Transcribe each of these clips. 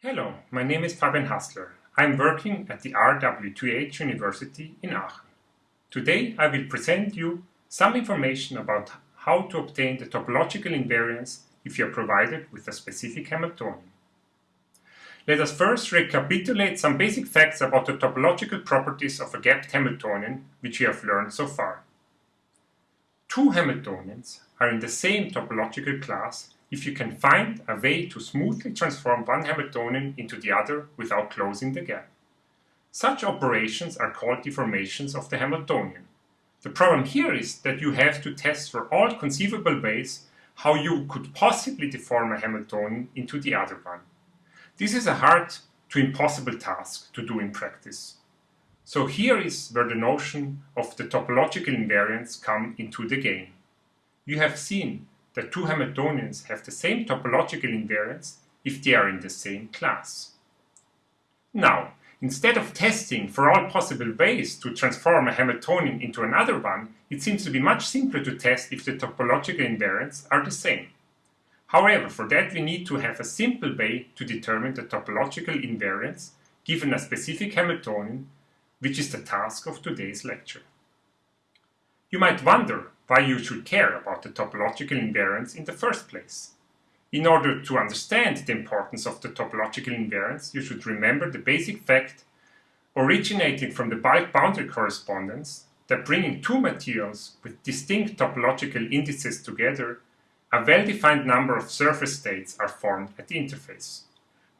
Hello, my name is Fabian Hassler. I'm working at the RWTH University in Aachen. Today I will present you some information about how to obtain the topological invariants if you are provided with a specific Hamiltonian. Let us first recapitulate some basic facts about the topological properties of a gapped Hamiltonian which we have learned so far. Two Hamiltonians are in the same topological class if you can find a way to smoothly transform one Hamiltonian into the other without closing the gap. Such operations are called deformations of the Hamiltonian. The problem here is that you have to test for all conceivable ways how you could possibly deform a Hamiltonian into the other one. This is a hard to impossible task to do in practice. So here is where the notion of the topological invariants come into the game. You have seen that two Hamiltonians have the same topological invariants if they are in the same class. Now, instead of testing for all possible ways to transform a Hamiltonian into another one, it seems to be much simpler to test if the topological invariants are the same. However, for that we need to have a simple way to determine the topological invariants given a specific Hamiltonian, which is the task of today's lecture. You might wonder why you should care about the topological invariants in the first place. In order to understand the importance of the topological invariants, you should remember the basic fact originating from the bulk boundary correspondence that bringing two materials with distinct topological indices together, a well-defined number of surface states are formed at the interface.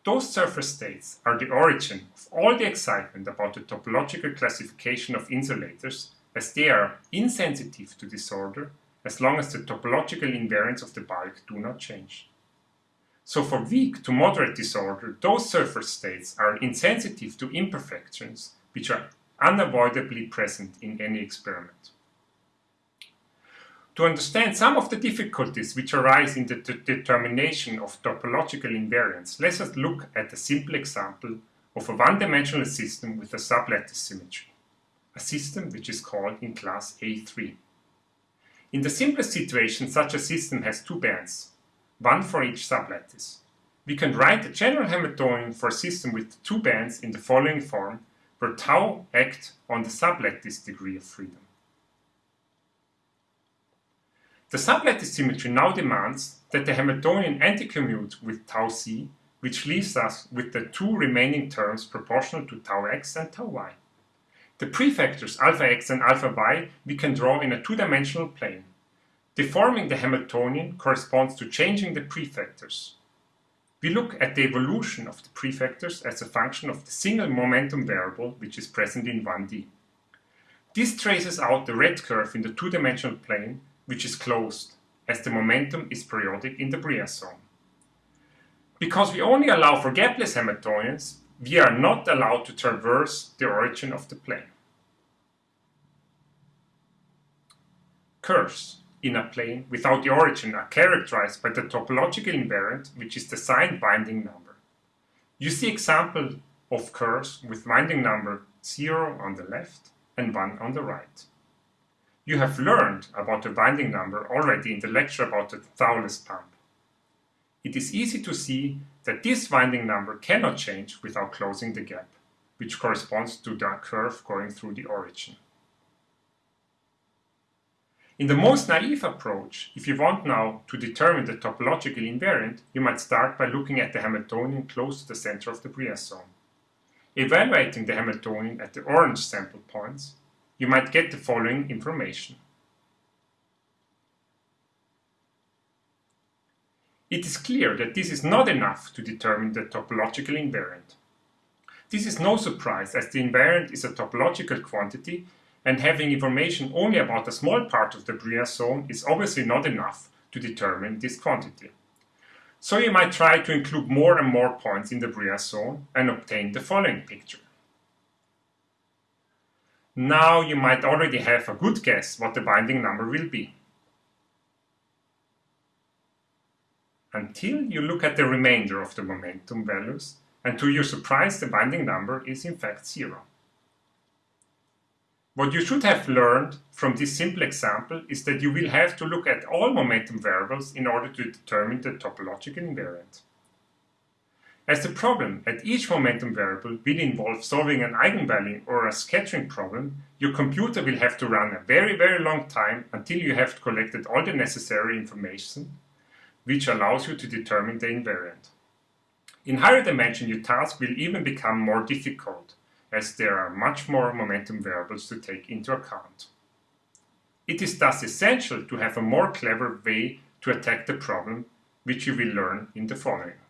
Those surface states are the origin of all the excitement about the topological classification of insulators as they are insensitive to disorder as long as the topological invariants of the bulk do not change. So for weak to moderate disorder, those surface states are insensitive to imperfections which are unavoidably present in any experiment. To understand some of the difficulties which arise in the determination of topological invariants, let us look at a simple example of a one-dimensional system with a sublattice symmetry a system which is called in class AIII. In the simplest situation, such a system has two bands, one for each sublattice. We can write the general Hamiltonian for a system with two bands in the following form, where tau act on the sublattice degree of freedom. The sublattice symmetry now demands that the Hamiltonian anticommute with tau z, which leaves us with the two remaining terms proportional to tau x and tau y. The prefactors alpha x and alpha y we can draw in a two-dimensional plane. Deforming the Hamiltonian corresponds to changing the prefactors. We look at the evolution of the prefactors as a function of the single momentum variable which is present in 1D. This traces out the red curve in the two-dimensional plane which is closed, as the momentum is periodic in the Brillouin zone. Because we only allow for gapless Hamiltonians, we are not allowed to traverse the origin of the plane. Curves in a plane without the origin are characterized by the topological invariant, which is the signed winding number. You see example of curves with winding number 0 on the left and 1 on the right. You have learned about the winding number already in the lecture about the Thouless pump. It is easy to see that this winding number cannot change without closing the gap, which corresponds to the curve going through the origin. In the most naive approach, if you want now to determine the topological invariant, you might start by looking at the Hamiltonian close to the center of the zone. Evaluating the Hamiltonian at the orange sample points, you might get the following information. It is clear that this is not enough to determine the topological invariant. This is no surprise as the invariant is a topological quantity and having information only about a small part of the Brillouin zone is obviously not enough to determine this quantity. So you might try to include more and more points in the Brillouin zone and obtain the following picture. Now you might already have a good guess what the winding number will be. Until you look at the remainder of the momentum values, and to your surprise the winding number is in fact zero. What you should have learned from this simple example is that you will have to look at all momentum variables in order to determine the topological invariant. As the problem at each momentum variable will involve solving an eigenvalue or a scattering problem, your computer will have to run a very very long time until you have collected all the necessary information which allows you to determine the invariant. In higher dimension your task will even become more difficult as there are much more momentum variables to take into account. It is thus essential to have a more clever way to attack the problem which you will learn in the following.